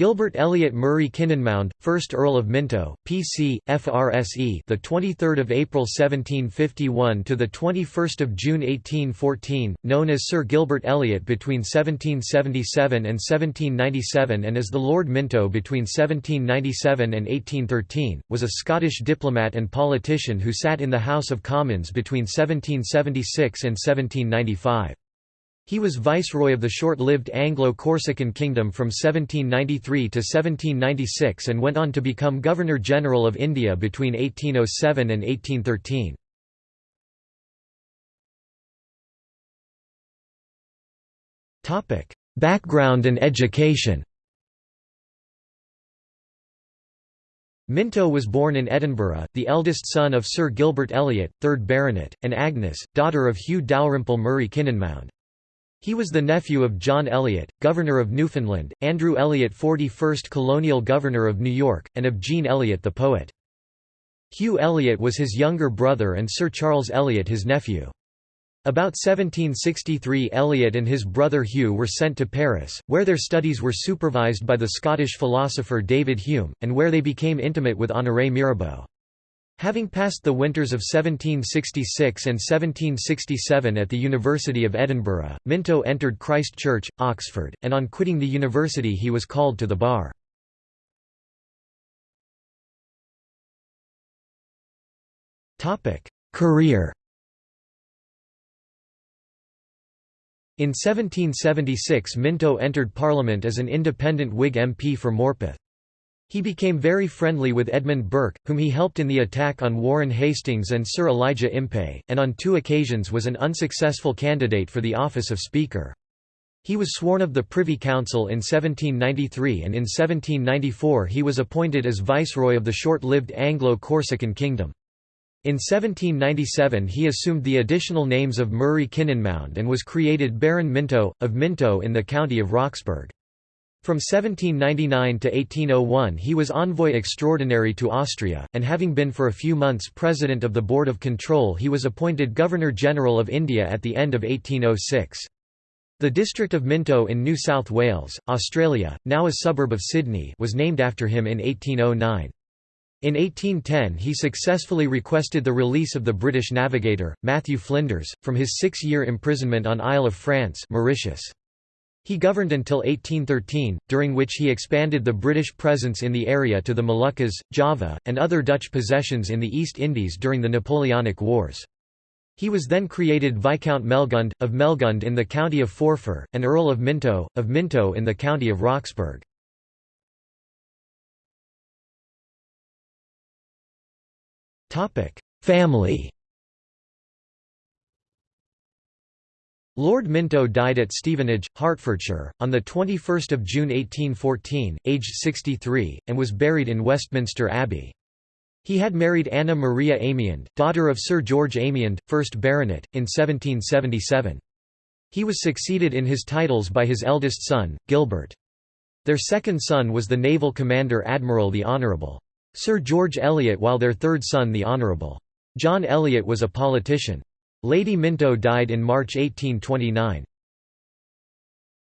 Gilbert Elliot Murray Kynynmound, 1st Earl of Minto, P.C., F.R.S.E. the 23rd of April 1751 to the 21st of June 1814, known as Sir Gilbert Elliot between 1777 and 1797 and as the Lord Minto between 1797 and 1813, was a Scottish diplomat and politician who sat in the House of Commons between 1776 and 1795. He was viceroy of the short-lived Anglo-Corsican kingdom from 1793 to 1796 and went on to become Governor-General of India between 1807 and 1813. Background and education Minto was born in Edinburgh, the eldest son of Sir Gilbert Elliot, 3rd Baronet, and Agnes, daughter of Hugh Dalrymple Murray Kynynmound. He was the nephew of John Elliot, Governor of Newfoundland, Andrew Elliot 41st Colonial Governor of New York, and of Jean Elliot the poet. Hugh Elliot was his younger brother and Sir Charles Elliot his nephew. About 1763 Elliot and his brother Hugh were sent to Paris, where their studies were supervised by the Scottish philosopher David Hume, and where they became intimate with Honoré Mirabeau. Having passed the winters of 1766 and 1767 at the University of Edinburgh, Minto entered Christ Church, Oxford, and on quitting the university he was called to the bar. Career In 1776 Minto entered Parliament as an independent Whig MP for Morpeth. He became very friendly with Edmund Burke, whom he helped in the attack on Warren Hastings and Sir Elijah Impey, and on two occasions was an unsuccessful candidate for the office of Speaker. He was sworn of the Privy Council in 1793 and in 1794 he was appointed as Viceroy of the short-lived Anglo-Corsican Kingdom. In 1797 he assumed the additional names of Murray Kynynmound and was created Baron Minto, of Minto in the county of Roxburgh. From 1799 to 1801 he was envoy extraordinary to Austria, and having been for a few months president of the Board of Control he was appointed Governor-General of India at the end of 1806. The district of Minto in New South Wales, Australia, now a suburb of Sydney was named after him in 1809. In 1810 he successfully requested the release of the British navigator, Matthew Flinders, from his six-year imprisonment on Isle of France Mauritius. He governed until 1813, during which he expanded the British presence in the area to the Moluccas, Java, and other Dutch possessions in the East Indies during the Napoleonic Wars. He was then created Viscount Melgund, of Melgund in the county of Forfar, and Earl of Minto, of Minto in the county of Roxburgh. Family Lord Minto died at Stevenage, Hertfordshire, on 21 June 1814, aged 63, and was buried in Westminster Abbey. He had married Anna Maria Amyand, daughter of Sir George Amyand, 1st Baronet, in 1777. He was succeeded in his titles by his eldest son, Gilbert. Their second son was the naval commander Admiral the Honourable. Sir George Elliot while their third son the Honourable. John Elliot was a politician. Lady Minto died in March 1829.